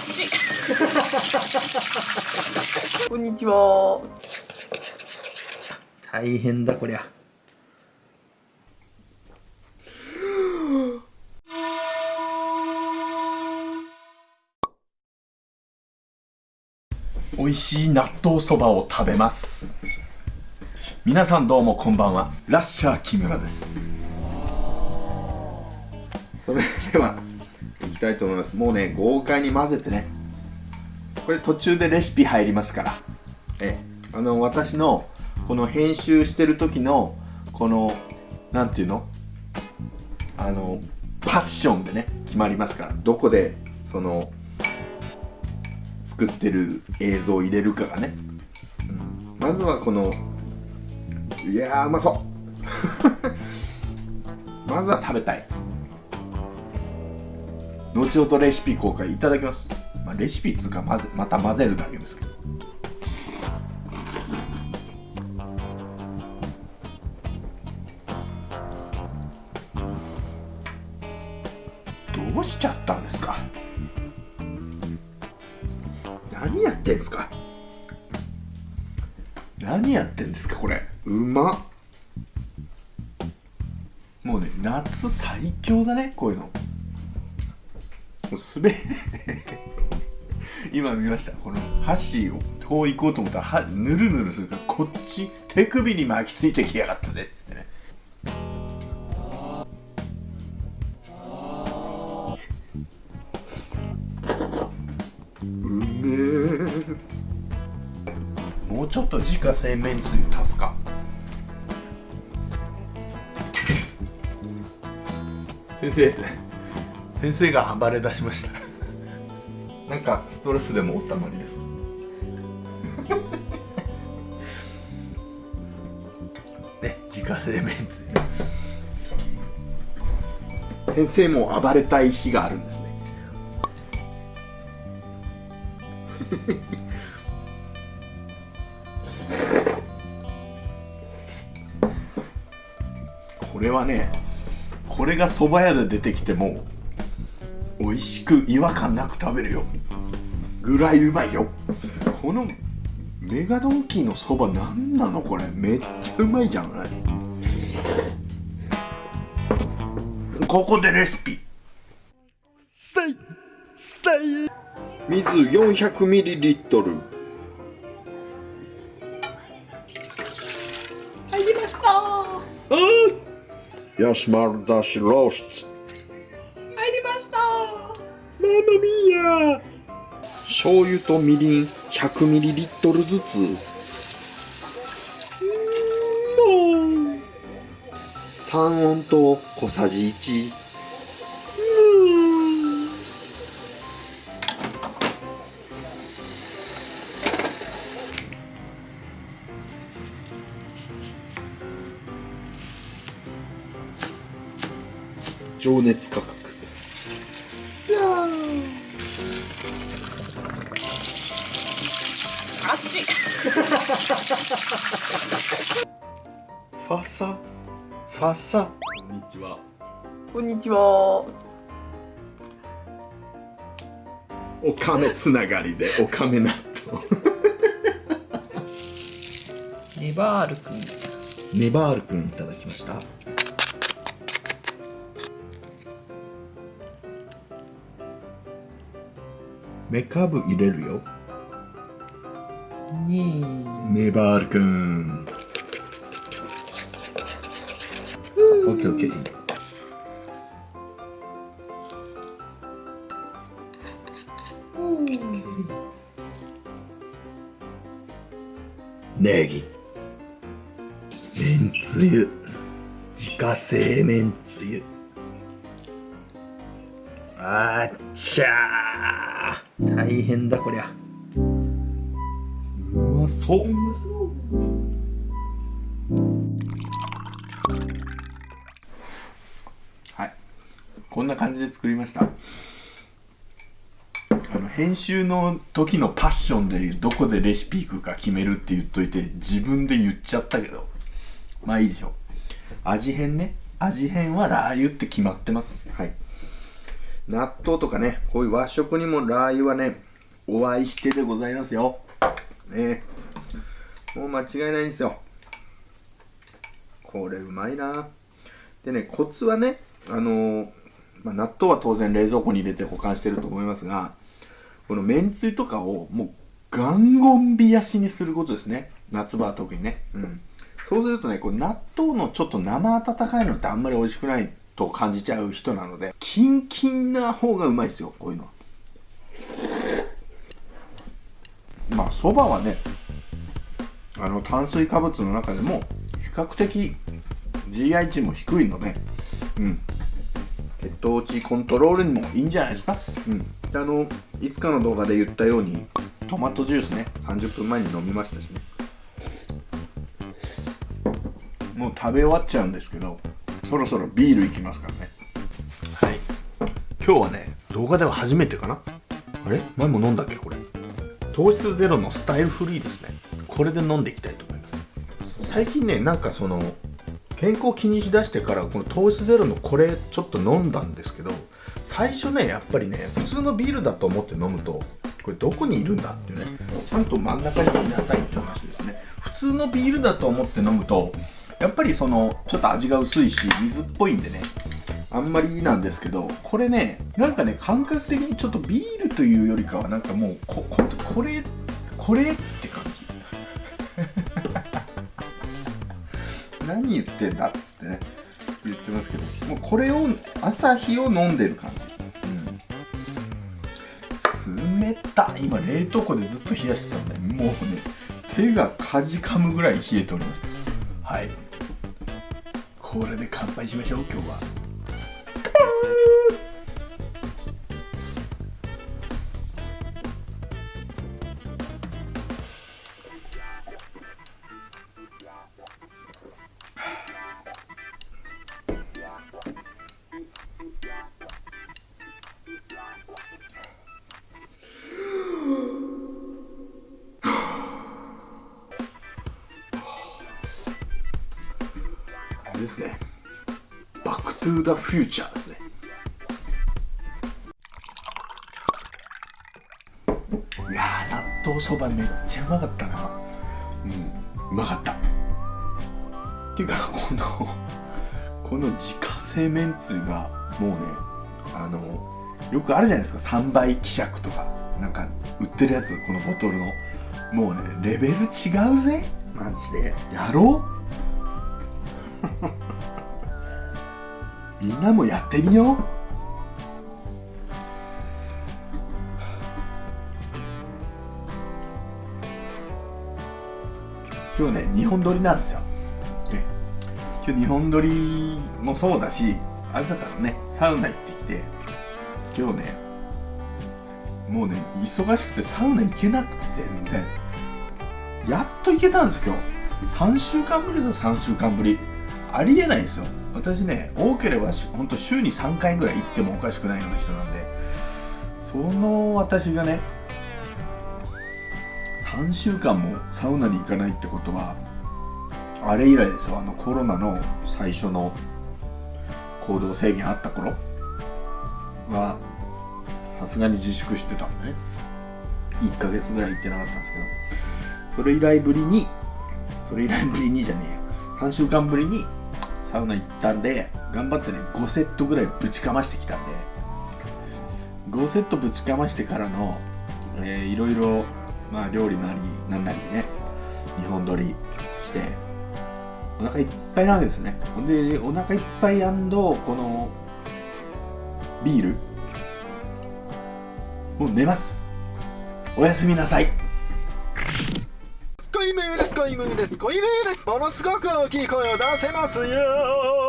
こんにちは。大変だこりゃ。美味しい納豆そばを食べます。皆さんどうもこんばんは。ラッシャー木村です。それではいきたいと思います。もうね豪快に混ぜてね。これ途中でレシピ入りますから。えあの私のこの編集してる時のこのなんていうの？あのパッションでね決まりますから。どこでその作ってる映像を入れるかがね、うん、まずはこのいやーうまそう。まずは食べたい。後ほどレシピ公開いただきます、まあ、レシピっつうかまぜまた混ぜるだけですけど。どうしちゃったんですか？何やってんすか？何やってんですかこれ？うま。っもうね夏最強だねこういうのもうすべ 今見ました。この箸をこう行こうと思ったらはぬるぬるするからこっち手首に巻きついてきやがったぜっつってね。うめえ。もうちょっと自家製めんつゆ足すか。先生。先生が暴れ出しました。なんかストレスでもおったまりです。ね自家製めんつゆ先生も暴れたい日があるんですね。これはねこれが蕎麦屋で出てきても美味しく違和感なく食べるよ。ぐらいうまいよ。このメガドンキーのそば何なのこれ。めっちゃうまいじゃない。ここでレシピ。さいさい水 400ml 入りました。ヤシマルダシロース。ト入りましたママミヤ醤油とみりん 100ml ずつ。もう三温糖小さじ1情熱価格。あっちファサファサこんにちは。こんにちは。おかめつながりでおかめ納豆。ネバールくん。ネバールくんいただきました。メカブ入れるよに。ネバールくん。オッケーオッケー。ネギ。めんつゆ。自家製めんつゆ。あっちゃー。大変だこりゃそう。まそうはい。こんな感じで作りました。あの編集の時のパッションでどこでレシピいくか決めるって言っといて自分で言っちゃったけど。まあいいでしょう。味変ね。味変はラー油って決まってます。はい。納豆とかねこういう和食にもラー油はねお会いしてでございますよ。ね。もう間違いないんですよ。これうまいな。でねコツはねあのーまあ、納豆は当然冷蔵庫に入れて保管してると思いますがこのめんつゆとかをもうガンゴン冷やしにすることですね。夏場は特にね、うん、そうするとねこう納豆のちょっと生温かいのってあんまり美味しくないと感じちゃう人なのでキンキンな方がうまいですよこういうのは。まあそばはねあの炭水化物の中でも比較的 GI 値も低いのでうん。血糖値コントロールにもいいんじゃないですか？うん。あのいつかの動画で言ったようにトマトジュースね30分前に飲みましたしね。もう食べ終わっちゃうんですけどそろそろビールいきますからね。はい。今日はね動画では初めてかな？あれ？前も飲んだっけこれ？糖質ゼロのスタイルフリーですね。これで飲んでいきたいと思います。最近ねなんかその健康気にしだしてからこの糖質ゼロのこれちょっと飲んだんですけど最初ねやっぱりね普通のビールだと思って飲むとこれどこにいるんだっていうねちゃんと真ん中にいなさいって話ですね。普通のビールだと思って飲むとやっぱりそのちょっと味が薄いし水っぽいんでねあんまりなんですけどこれねなんかね感覚的にちょっとビールというよりかはなんかもうここれこれって感じ。何言ってんだっつってね言ってますけどもうこれを朝日を飲んでる感じ。うん。冷たい今冷凍庫でずっと冷やしてたんでもうね手がかじかむぐらい冷えておりますはい。これで乾杯しましょう今日は。ですね。バックトゥーザフューチャーですね。いや納豆そばめっちゃうまかったな。うんうまかった。っていうかこのこの自家製めんつゆがもうねあのよくあるじゃないですか。3倍希釈とか。なんか売ってるやつこのボトルの。もうねレベル違うぜ。マジで。やろう。みんなもやってみよう。今日ね2本撮りなんですよ、ね、今日2本撮りもそうだし朝からねサウナ行ってきて今日ねもうね忙しくてサウナ行けなくて全然。やっと行けたんですよ今日。3週間ぶりですよ3週間ぶり。ありえないんですよ。私ね多ければほんと週に3回ぐらい行ってもおかしくないような人なんで。その私がね3週間もサウナに行かないってことはあれ以来ですよ。あのコロナの最初の行動制限あった頃はさすがに自粛してた。んでね1ヶ月ぐらい行ってなかったんですけど。それ以来ぶりにそれ以来ぶりにじゃねえや。3週間ぶりにサウナ行ったんで頑張ってね5セットぐらいぶちかましてきたんで5セットぶちかましてからの、えー、いろいろまあ料理なりなんなりね2本撮りしてお腹いっぱいなわけですね。ほんでお腹いっぱいこのビールもう寝ます。おやすみなさい。恋ムーです。恋ムーです。ものすごく大きい声を出せますよ。